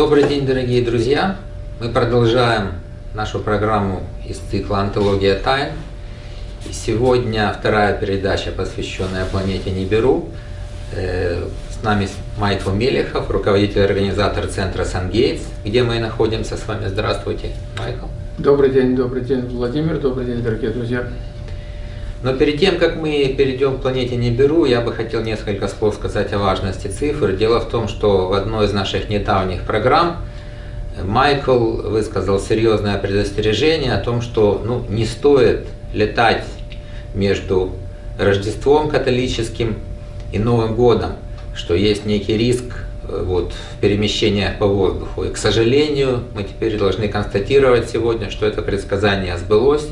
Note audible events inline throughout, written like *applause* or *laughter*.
Добрый день, дорогие друзья! Мы продолжаем нашу программу из цикла «Антология тайн». И сегодня вторая передача, посвященная планете Ниберу. Э, с нами Майкл Мелехов, руководитель организатор центра «Сангейтс», где мы находимся с вами. Здравствуйте, Майкл. Добрый день, добрый день, Владимир, добрый день, дорогие друзья. Но перед тем, как мы перейдем к планете Ниберу, я бы хотел несколько слов сказать о важности цифр. Дело в том, что в одной из наших недавних программ Майкл высказал серьезное предостережение о том, что ну, не стоит летать между Рождеством католическим и Новым годом, что есть некий риск э, вот, в перемещениях по воздуху. И, к сожалению, мы теперь должны констатировать сегодня, что это предсказание сбылось.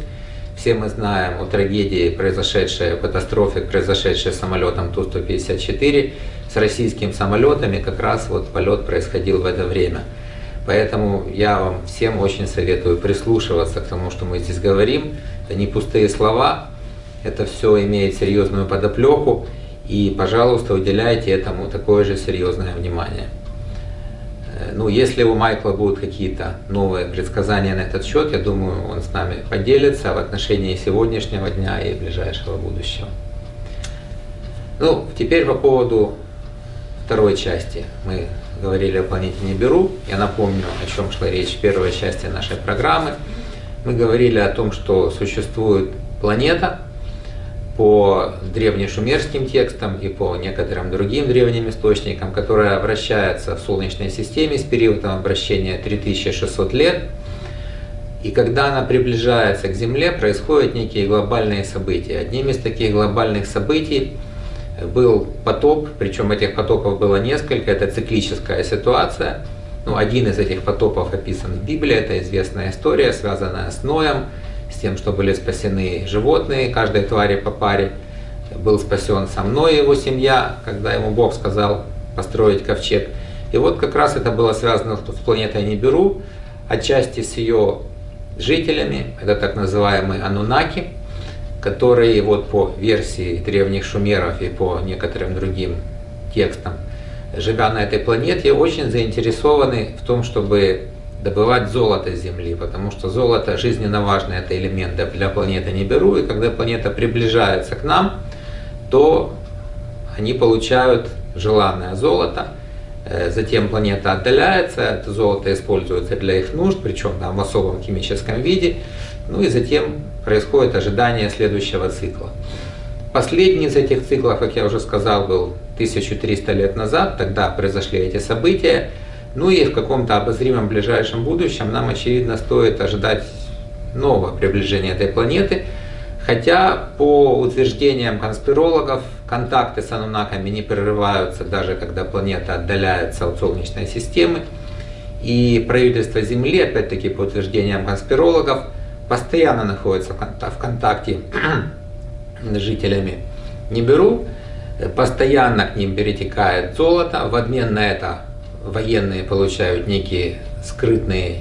Все мы знаем о трагедии, произошедшей, катастрофе, произошедшей с самолетом Ту-154, с российскими самолетами, как раз вот полет происходил в это время. Поэтому я вам всем очень советую прислушиваться к тому, что мы здесь говорим. Это не пустые слова, это все имеет серьезную подоплеку, и, пожалуйста, уделяйте этому такое же серьезное внимание. Э, ну, если у Майкла будут какие-то новые предсказания на этот счет, я думаю, он с нами поделится в отношении сегодняшнего дня и ближайшего будущего. Ну, теперь по поводу второй части. Мы говорили о планете Ниберу. Я напомню, о чем шла речь в первой части нашей программы. Мы говорили о том, что существует планета, по древнешумерским текстам и по некоторым другим древним источникам, которая вращается в Солнечной системе с периодом обращения 3600 лет. И когда она приближается к Земле, происходят некие глобальные события. Одним из таких глобальных событий был потоп, причем этих потопов было несколько, это циклическая ситуация. Ну, один из этих потопов описан в Библии, это известная история, связанная с Ноем, тем, что были спасены животные, каждой твари по паре. Был спасен со мной его семья, когда ему Бог сказал построить ковчег. И вот как раз это было связано с планетой Ниберу, отчасти с ее жителями, это так называемые анунаки, которые вот по версии древних шумеров и по некоторым другим текстам, живя на этой планете, очень заинтересованы в том, чтобы добывать золото Земли, потому что золото жизненно важный это элемент для планеты Ниберу, и когда планета приближается к нам, то они получают желанное золото, э, затем планета отдаляется, это золото используется для их нужд, причем там, в особом химическом виде, ну и затем происходит ожидание следующего цикла. Последний из этих циклов, как я уже сказал, был 1300 лет назад, тогда произошли эти события, ну и в каком-то обозримом ближайшем будущем нам, очевидно, стоит ожидать нового приближения этой планеты, хотя по утверждениям конспирологов контакты с анунаками не прерываются даже когда планета отдаляется от Солнечной системы, и правительство Земли, опять-таки по утверждениям конспирологов, постоянно находится в контакте *clears throat* с жителями Ниберу, постоянно к ним перетекает золото, в обмен на это военные получают некие скрытные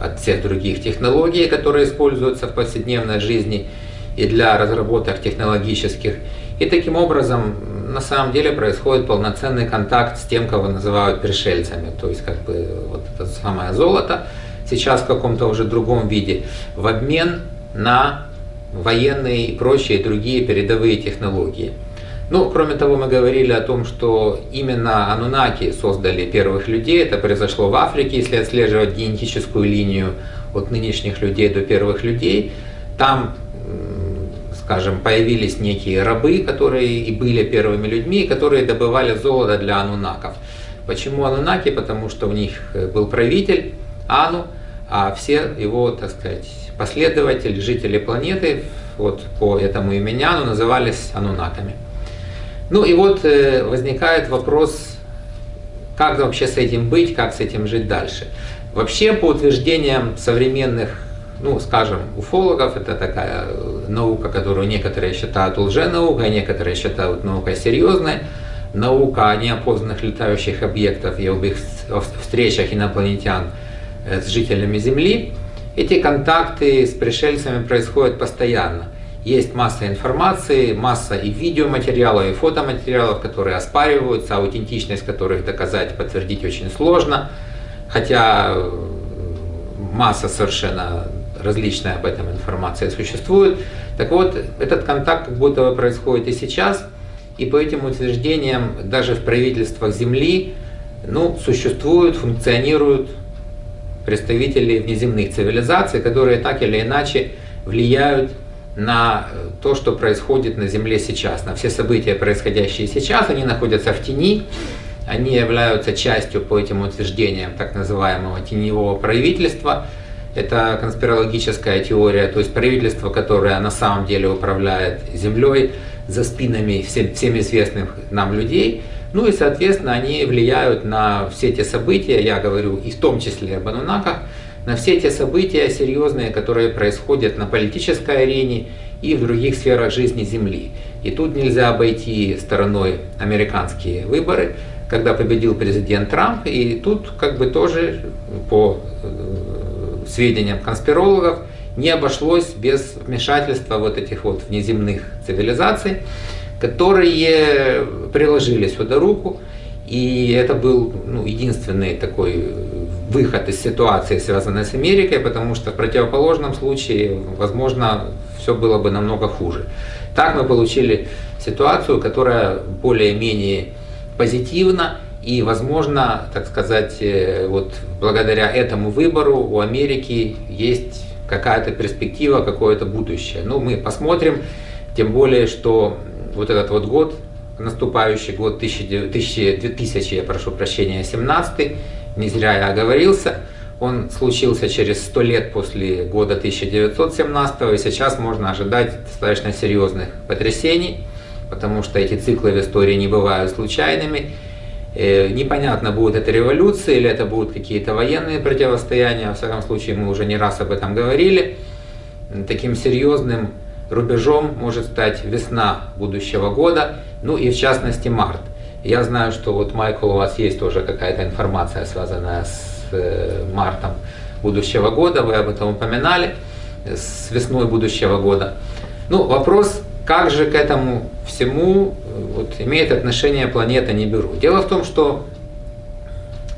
от всех других технологий, которые используются в повседневной жизни и для разработок технологических. И таким образом на самом деле происходит полноценный контакт с тем, кого называют пришельцами. То есть как бы вот это самое золото сейчас в каком-то уже другом виде в обмен на военные и прочие другие передовые технологии. Ну, кроме того, мы говорили о том, что именно анунаки создали первых людей. Это произошло в Африке, если отслеживать генетическую линию от нынешних людей до первых людей. Там, скажем, появились некие рабы, которые и были первыми людьми, которые добывали золото для анунаков. Почему анунаки? Потому что у них э, был правитель Ану, а все его, так сказать, последователи, жители планеты, вот по этому имени Ану назывались анунаками. Ну и вот э, возникает вопрос, как вообще с этим быть, как с этим жить дальше. Вообще, по утверждениям современных, ну, скажем, уфологов, это такая э, наука, которую некоторые считают лженаукой, а некоторые считают наукой серьезной. Наука о неопознанных летающих объектах и об их встречах инопланетян э, с жителями Земли. Эти контакты с пришельцами происходят постоянно. Есть масса информации, масса и видеоматериалов, и фотоматериалов, которые оспариваются, аутентичность которых доказать, подтвердить очень сложно. хотя масса совершенно различная об этом информация существует. Так вот, этот контакт как будто бы происходит и сейчас, и по этим утверждениям даже в правительствах Земли ну, существуют, функционируют представители внеземных цивилизаций, которые так или иначе влияют на то, что происходит на Земле сейчас, на все события, происходящие сейчас, они находятся в тени, они являются частью по этим утверждениям так называемого теневого правительства. Это конспирологическая теория, то есть правительство, которое на самом деле управляет Землей за спинами всем, всем известных нам людей. Ну и, соответственно, они влияют на все те события, я говорю и в том числе об анунаках, на все те события серьезные, которые происходят на политической арене и в других сферах жизни Земли. И тут нельзя обойти стороной американские выборы, когда победил президент Трамп, и тут как бы тоже по э, сведениям конспирологов не обошлось без вмешательства вот этих вот внеземных цивилизаций, которые приложили сюда руку, и это был ну, единственный такой выход из ситуации, связанной с Америкой, потому что в противоположном случае, возможно, все было бы намного хуже. Так мы получили ситуацию, которая более-менее позитивна, и, возможно, так сказать, э, вот благодаря этому выбору у Америки есть какая-то перспектива, какое-то будущее. Ну, мы посмотрим, тем более, что вот этот вот год, наступающий год 2000, 2000 я прошу прощения, 17 не зря я оговорился, он случился через 100 лет после года 1917, и сейчас можно ожидать достаточно серьезных потрясений, потому что эти циклы в истории не бывают случайными. Э, непонятно, будет это революция или это будут какие-то военные противостояния, во всяком случае мы уже не раз об этом говорили. Таким серьезным рубежом может стать весна будущего года, ну и в частности март. Я знаю, что вот, Майкл, у вас есть тоже какая-то информация, связанная с э, мартом будущего года, вы об этом упоминали, с весной будущего года. Ну, вопрос, как же к этому всему э, вот, имеет отношение планета Нибиру? Дело в том, что,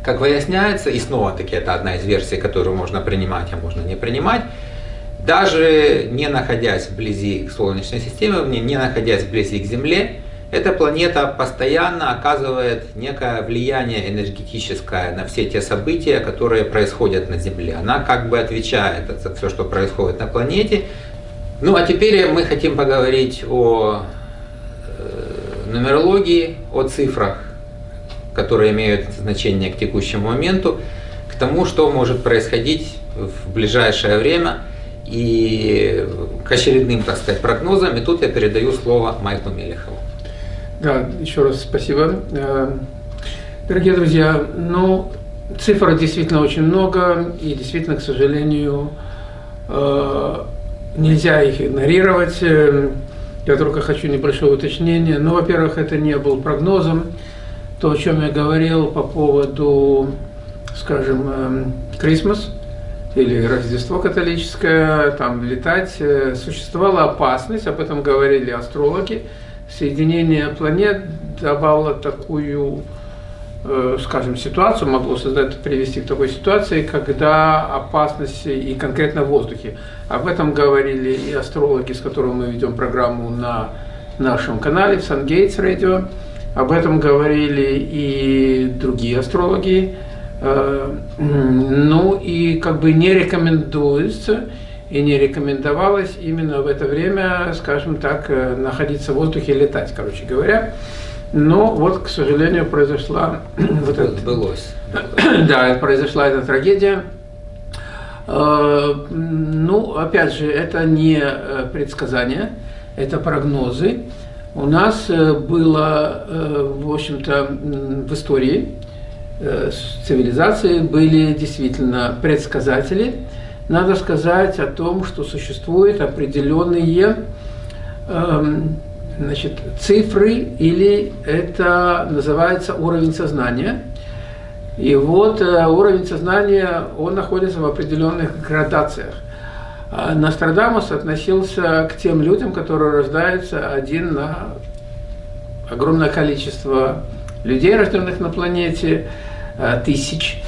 как выясняется, и снова-таки это одна из версий, которую можно принимать, а можно не принимать, даже не находясь вблизи Солнечной системе, не находясь вблизи к Земле, эта планета постоянно оказывает некое влияние энергетическое на все те события, которые происходят на Земле. Она как бы отвечает за все, что происходит на планете. Ну а теперь мы хотим поговорить о э, нумерологии, о цифрах, которые имеют значение к текущему моменту, к тому, что может происходить в ближайшее время и к очередным, так сказать, прогнозам. И тут я передаю слово Майклу Мелехову. Да, еще раз спасибо. Э, дорогие друзья, ну, цифр действительно очень много, и действительно, к сожалению, э, нельзя их игнорировать. Э, я только хочу небольшое уточнение. Ну, во-первых, это не был прогнозом. То, о чем я говорил по поводу, скажем, Крисмас или Рождество католическое, там летать, существовала опасность, об этом говорили астрологи, соединение планет давало такую, э, скажем, ситуацию, могло создать, привести к такой ситуации, когда опасности и конкретно в воздухе. Об этом говорили и астрологи, с которыми мы ведем программу на нашем канале, в Radio. Об этом говорили и другие астрологи. Э, ну и как бы не рекомендуется и не рекомендовалось именно в это время, скажем так, э, находиться в воздухе, летать, короче говоря. Но вот, к сожалению, произошла *clears throat* вот это. Сбылось. *clears throat* Да, произошла эта трагедия. Э, ну, опять же, это не э, предсказания, это прогнозы. У нас было, в общем-то, в истории цивилизации были действительно предсказатели, надо сказать о том, что существуют определенные эм, значит, цифры, или это называется уровень сознания. И вот э, уровень сознания, он находится в определенных градациях. А Нострадамус относился к тем людям, которые рождаются один на огромное количество людей, рожденных на планете, э, тысяч.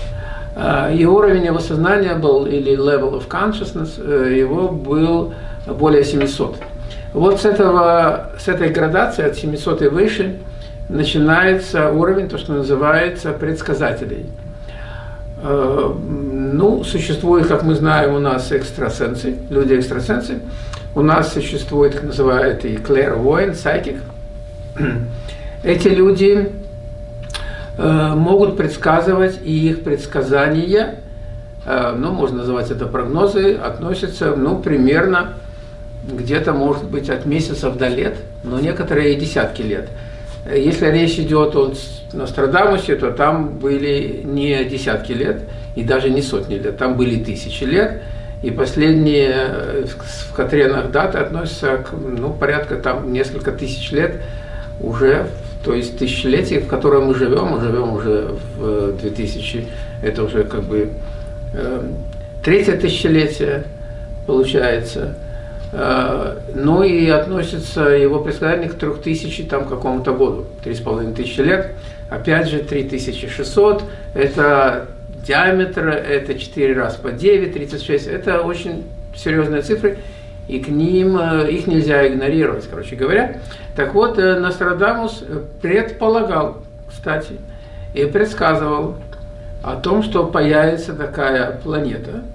И уровень его сознания был, или level of consciousness, его был более 700. Вот с, этого, с этой градации от 700 и выше начинается уровень, то, что называется предсказателей. Э, ну, существует, как мы знаем, у нас экстрасенсы, люди-экстрасенсы. У нас существует, как называют, и clairvoyant, psychic. *clears throat* Эти люди э, могут предсказывать, и их предсказания, э, ну, можно называть это прогнозы, относятся, ну, примерно где-то, может быть, от месяцев до лет, но некоторые и десятки лет. Если речь идет о Нострадамусе, то там были не десятки лет и даже не сотни лет, там были тысячи лет. И последние э, в Катренах даты относятся к ну, порядка там несколько тысяч лет уже, то есть тысячелетие, в котором мы живем, мы живем уже в 2000, это уже как бы э, третье тысячелетие получается. Э, ну и относится его предсказание к 3000 там какому-то году, 3500 лет. Опять же, 3600 – это диаметр, это 4 раз по 9, 36. Это очень серьезные цифры, и к ним э, их нельзя игнорировать, короче говоря. Так вот, э, Нострадамус предполагал, кстати, и предсказывал о том, что появится такая планета –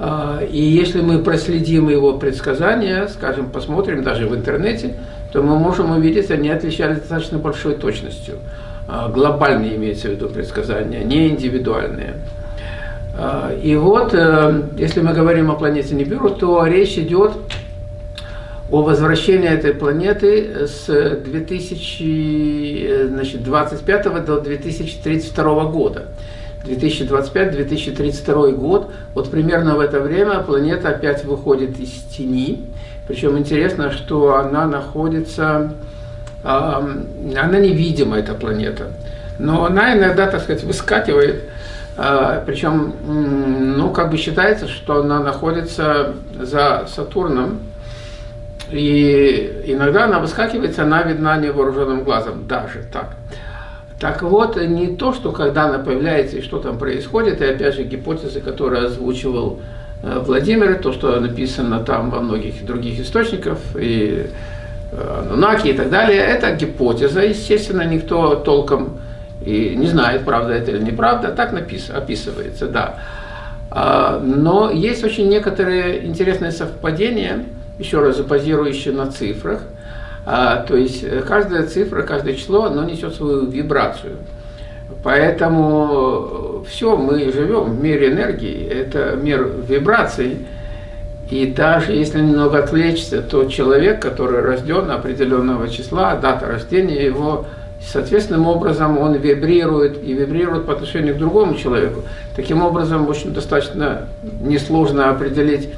а, и если мы проследим его предсказания, скажем, посмотрим даже в интернете, то мы можем увидеть, они отличались достаточно большой точностью. А, глобальные имеется в виду предсказания, не индивидуальные. А, и вот, э, если мы говорим о планете Нибиру, то речь идет о возвращении этой планеты с 2025 э, до 2032 года. 2025-2032 год, вот примерно в это время планета опять выходит из тени. Причем интересно, что она находится, э, она невидима, эта планета. Но она иногда, так сказать, выскакивает, э, причем, ну, как бы считается, что она находится за Сатурном, и иногда она выскакивает, она видна невооруженным глазом, даже так. Так вот, не то, что когда она появляется и что там происходит, и опять же гипотезы, которые озвучивал э, Владимир, то, что написано там во многих других источниках, и э, Нунаки и так далее, это гипотеза, естественно, никто толком и не знает, правда это или неправда, так напис, описывается, да. А, но есть очень некоторые интересные совпадения, еще раз базирующие на цифрах, а, то есть э, каждая цифра, каждое число, оно несет свою вибрацию. Поэтому э, все, мы живем в мире энергии, это мир вибраций. И даже если немного отвлечься, то человек, который рожден определенного числа, дата рождения его, соответственным образом он вибрирует и вибрирует по отношению к другому человеку. Таким образом, очень достаточно несложно определить,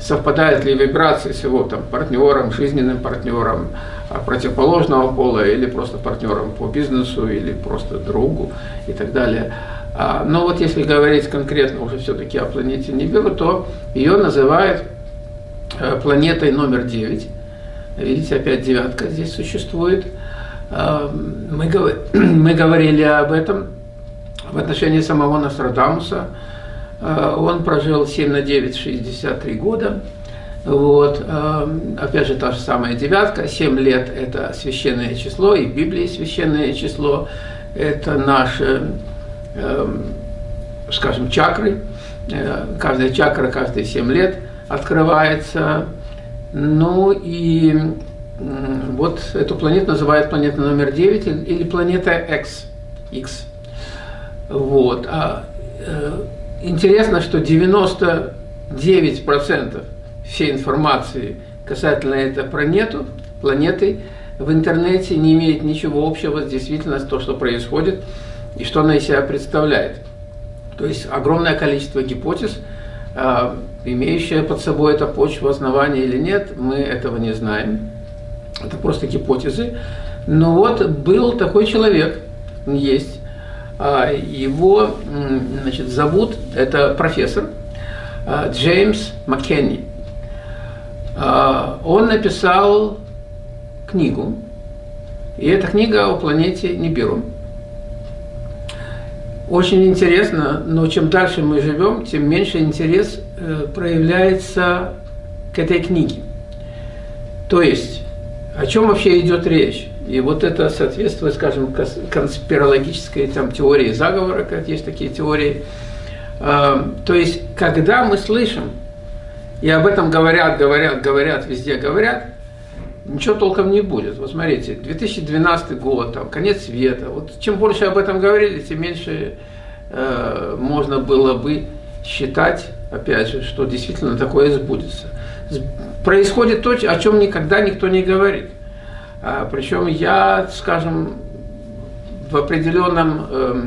совпадает ли вибрации с его там, партнером, жизненным партнером, а, противоположного пола или просто партнером по бизнесу или просто другу и так далее. А, но вот если говорить конкретно уже все-таки о планете Нибиру, то ее называют э, планетой номер 9. Видите, опять девятка здесь существует. А, мы, *clears throat* мы говорили об этом в отношении самого Нострадамуса. Он прожил 7 на 9, 63 года. Вот. Эм, опять же, та же самая девятка. Семь лет – это священное число, и в Библии священное число. Это наши, эм, скажем, чакры. Э, каждая чакра каждые семь лет открывается. Ну и вот эту планету называют планета номер 9 или планета X. X. Вот. А, э, интересно, что 99% всей информации касательно этой планеты, планеты в интернете не имеет ничего общего с действительностью, то, что происходит и что она из себя представляет. То есть огромное количество гипотез, а, имеющая под собой эта почва основания или нет, мы этого не знаем. Это просто гипотезы. Но вот был такой человек, есть, а, его значит, зовут, это профессор а, Джеймс Маккенни. А, он написал книгу, и эта книга о планете Нибиру. Очень интересно, но чем дальше мы живем, тем меньше интерес э, проявляется к этой книге. То есть, о чем вообще идет речь? И вот это соответствует, скажем, конспирологической там, теории заговора, как есть такие теории. Э, то есть, когда мы слышим, и об этом говорят, говорят, говорят, везде говорят, ничего толком не будет. Вот смотрите, 2012 год, там, конец света. Вот чем больше об этом говорили, тем меньше э, можно было бы считать, опять же, что действительно такое сбудется. Происходит то, о чем никогда никто не говорит. А, причем я, скажем, в определенном э,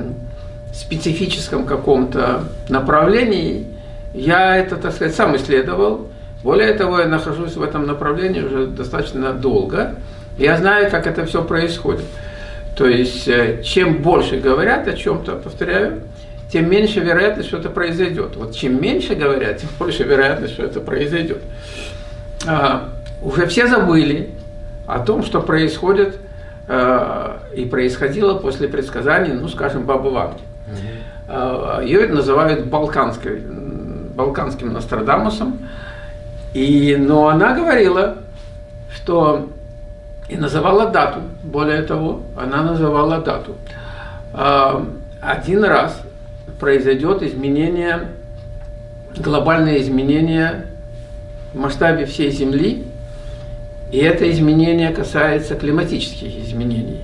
специфическом каком-то направлении, я это, так сказать, сам исследовал, более того, я нахожусь в этом направлении уже достаточно долго. Я знаю, как это все происходит. То есть, э, чем больше говорят о чем-то, повторяю, тем меньше вероятность, что это произойдет. Вот чем меньше говорят, тем больше вероятность, что это произойдет. А, уже все забыли о том, что происходит а, и происходило после предсказаний, ну, скажем, Бабы Ванги. А, ее называют балканской, балканским Нострадамусом. И, но она говорила, что и называла дату, более того, она называла дату. А, один раз произойдет изменение, глобальное изменение в масштабе всей Земли, и это изменение касается климатических изменений.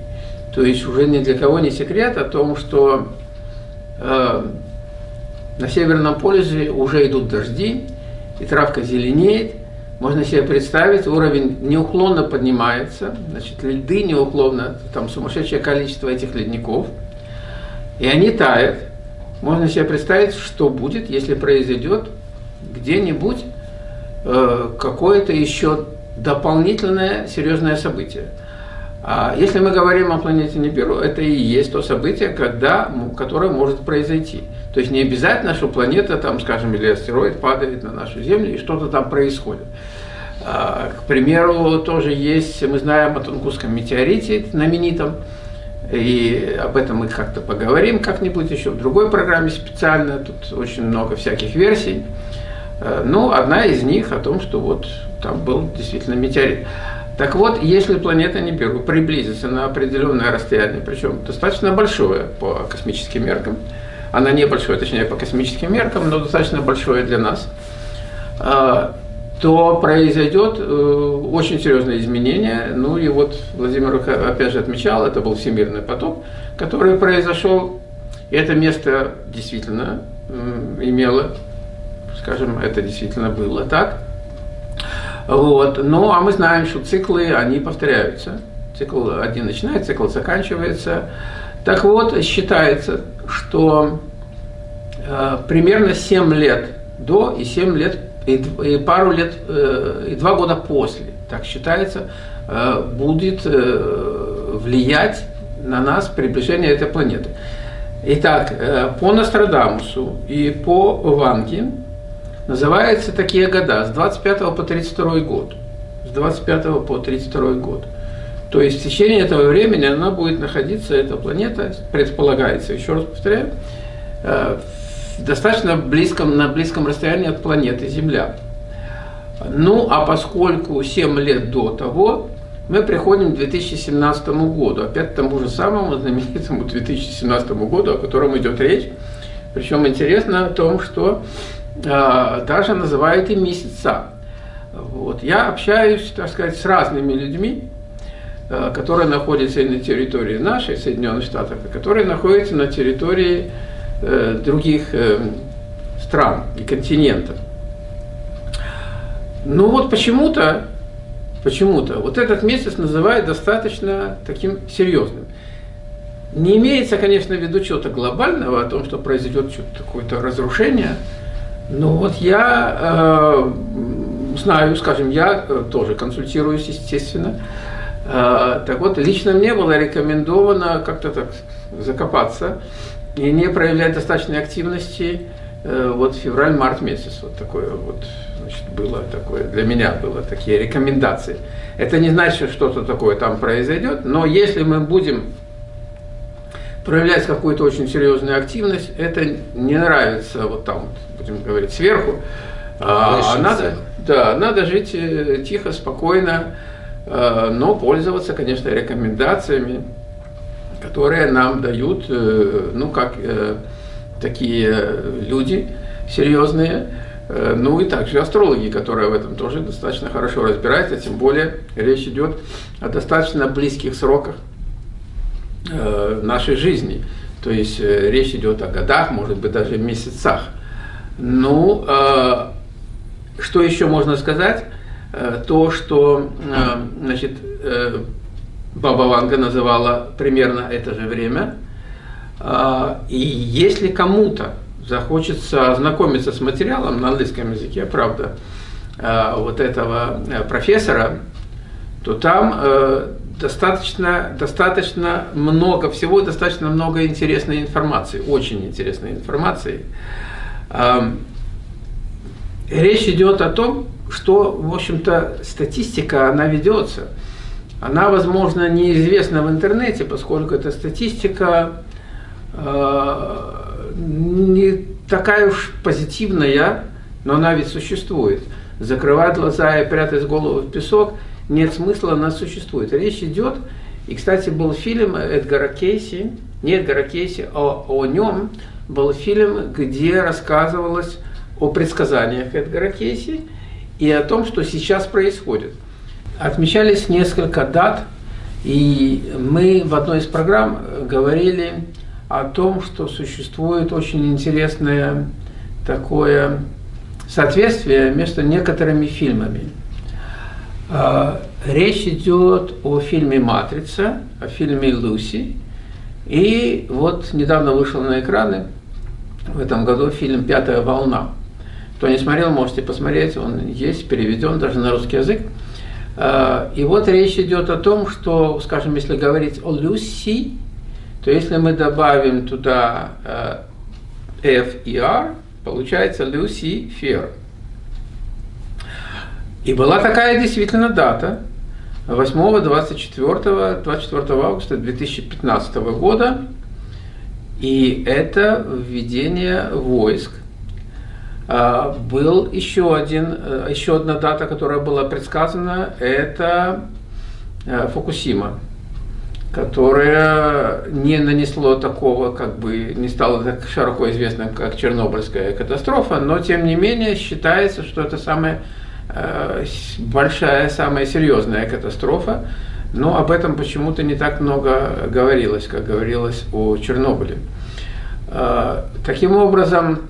То есть уже ни для кого не секрет о том, что э, на Северном полюсе уже идут дожди, и травка зеленеет, можно себе представить, уровень неуклонно поднимается, значит, льды неуклонно, там сумасшедшее количество этих ледников, и они тают. Можно себе представить, что будет, если произойдет где-нибудь какое-то еще дополнительное серьезное событие. А если мы говорим о планете Нибиру, это и есть то событие, когда, которое может произойти. То есть не обязательно, что планета, там, скажем, или астероид падает на нашу Землю и что-то там происходит. А, к примеру, тоже есть, мы знаем о Тунгусском метеорите знаменитом, и об этом мы как-то поговорим как-нибудь еще в другой программе специально, тут очень много всяких версий. А, ну, одна из них о том, что вот там был действительно метеорит. Так вот, если планета Нибиру приблизится на определенное расстояние, причем достаточно большое по космическим меркам, она небольшое, точнее, по космическим меркам, но достаточно большое для нас, а, то произойдет э, очень серьезное изменение. Ну и вот Владимир опять же отмечал, это был всемирный потоп, который произошел. И это место действительно имело, скажем, это действительно было так. Вот. Ну, а мы знаем, что циклы, они повторяются. Цикл один начинается, цикл заканчивается. Так вот, считается, что э, примерно 7 лет до и 7 лет, и, и пару лет, э, и 2 года после, так считается, э, будет э, влиять на нас приближение этой планеты. Итак, э, по Нострадамусу и по Ванге называются такие года с 25 по 32 год. С 25 по 32 год. То есть в течение этого времени она будет находиться, эта планета, предполагается, еще раз повторяю, э, достаточно близком, на близком расстоянии от планеты Земля. Ну, а поскольку 7 лет до того, мы приходим к 2017 году, опять к тому же самому знаменитому 2017 году, о котором идет речь. Причем интересно о том, что даже называют и месяца. Вот. Я общаюсь, так сказать, с разными людьми, Э, которая находится и на территории нашей Соединенных Штатов, и которая находится на территории э, других э, стран и континентов. Ну вот почему-то, почему-то вот этот месяц называют достаточно таким серьезным. Не имеется, конечно, в виду чего-то глобального, о том, что произойдет какое-то разрушение, но вот я э, знаю, скажем, я тоже консультируюсь, естественно, а, так вот, лично мне было рекомендовано как-то так закопаться и не проявлять достаточной активности э, вот февраль-март месяц. Вот такое вот значит, было такое, для меня было такие рекомендации. Это не значит, что что-то такое там произойдет, но если мы будем проявлять какую-то очень серьезную активность, это не нравится вот там, будем говорить, сверху. А, а надо, да, надо жить э, тихо, спокойно, э, но пользоваться, конечно, рекомендациями, которые нам дают, э, ну, как такие люди серьезные, ну и также астрологи, которые в этом тоже достаточно хорошо разбираются, тем более речь идет о достаточно близких сроках нашей жизни. То есть речь идет о годах, может быть, даже месяцах. Ну, что еще можно сказать? Э, то, что э, значит, э, Баба Ванга называла примерно это же время. И если кому-то захочется ознакомиться с материалом на английском языке, правда, вот этого профессора, то там достаточно, достаточно много всего, достаточно много интересной информации, очень интересной информации. Речь идет о том, что, в общем-то, статистика, она ведется. Она, возможно, неизвестна в интернете, поскольку эта статистика э, не такая уж позитивная, но она ведь существует. Закрывать глаза и прятать голову в песок нет смысла, она существует. Речь идет, и, кстати, был фильм Эдгара Кейси, не Эдгара Кейси, а о нем был фильм, где рассказывалось о предсказаниях Эдгара Кейси и о том, что сейчас происходит. Отмечались несколько дат, и мы в одной из программ говорили о том, что существует очень интересное такое соответствие между некоторыми фильмами. А, речь идет о фильме «Матрица», о фильме «Луси». И вот недавно вышел на экраны в этом году фильм «Пятая волна». Кто не смотрел, можете посмотреть, он есть, переведен даже на русский язык. А, и вот речь идет о том, что, скажем, если говорить о Люси, то если мы добавим туда а, F и R, получается Люси Фер. И была такая действительно дата, 8, 24, 24 августа 2015 года, и это введение войск. А, был еще, один, э, еще одна дата, которая была предсказана, это э, Фукусима, которая не нанесло такого, как бы, не стало так широко известным, как Чернобыльская катастрофа, но тем не менее считается, что это самая э, большая, самая серьезная катастрофа, но об этом почему-то не так много говорилось, как говорилось о Чернобыле. Таким образом,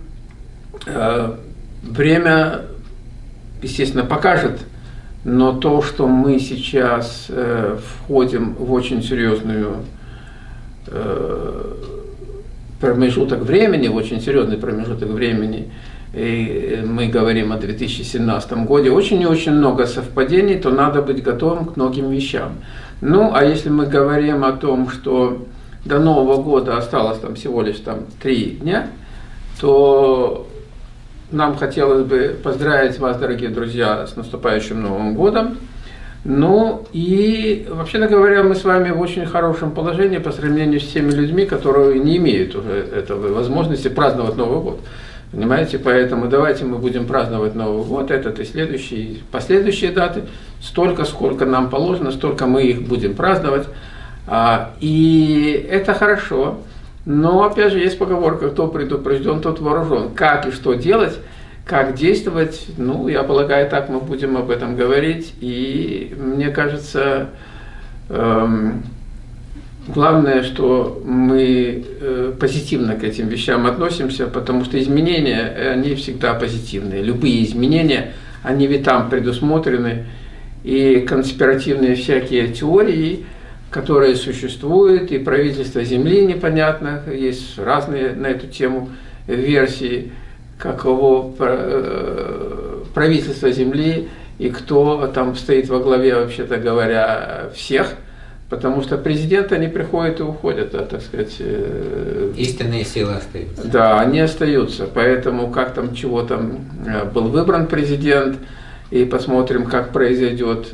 Э, время, естественно, покажет, но то, что мы сейчас э, входим в очень серьезную э, промежуток времени, в очень серьезный промежуток времени, и мы говорим о 2017 году, очень и очень много совпадений, то надо быть готовым к многим вещам. Ну, а если мы говорим о том, что до Нового года осталось там всего лишь там три дня, то нам хотелось бы поздравить вас, дорогие друзья, с наступающим Новым годом. Ну и, вообще говоря, мы с вами в очень хорошем положении по сравнению с теми людьми, которые не имеют уже этого возможности праздновать Новый год. Понимаете, поэтому давайте мы будем праздновать Новый год, этот и следующий, последующие даты, столько, сколько нам положено, столько мы их будем праздновать. А, и это хорошо. Но, опять же, есть поговорка, кто предупрежден, тот вооружен. Как и что делать, как действовать, ну, я полагаю, так мы будем об этом говорить. И мне кажется, эм, главное, что мы э, позитивно к этим вещам относимся, потому что изменения, они всегда позитивные. Любые изменения, они ведь там предусмотрены. И конспиративные всякие теории – которые существуют, и правительство Земли непонятно, есть разные на эту тему версии, каково э, правительство Земли и кто там стоит во главе, вообще-то говоря, всех, потому что президенты, они приходят и уходят, да, так сказать. Э, Истинные силы остаются. Да, они остаются, поэтому как там, чего там э, был выбран президент, и посмотрим, как произойдет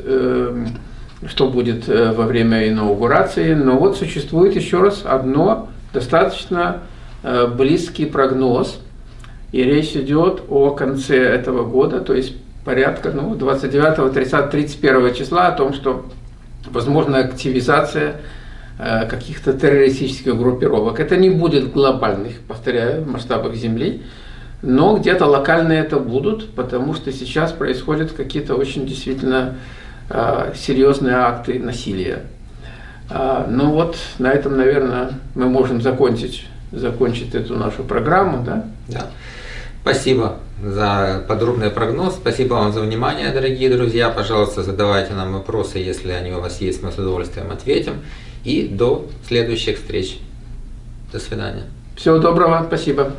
что будет э, во время инаугурации. Но вот существует еще раз одно достаточно э, близкий прогноз, и речь идет о конце этого года, то есть порядка ну, 29, 30, 31 числа о том, что возможна активизация э, каких-то террористических группировок. Это не будет глобальных, повторяю, масштабах Земли, но где-то локально это будут, потому что сейчас происходят какие-то очень действительно э, серьезные акты насилия. Э, ну вот на этом, наверное, мы можем закончить, закончить эту нашу программу. Да? Да. Спасибо за подробный прогноз. Спасибо вам за внимание, дорогие друзья. Пожалуйста, задавайте нам вопросы, если они у вас есть, мы с удовольствием ответим. И до следующих встреч. До свидания. Всего доброго, спасибо.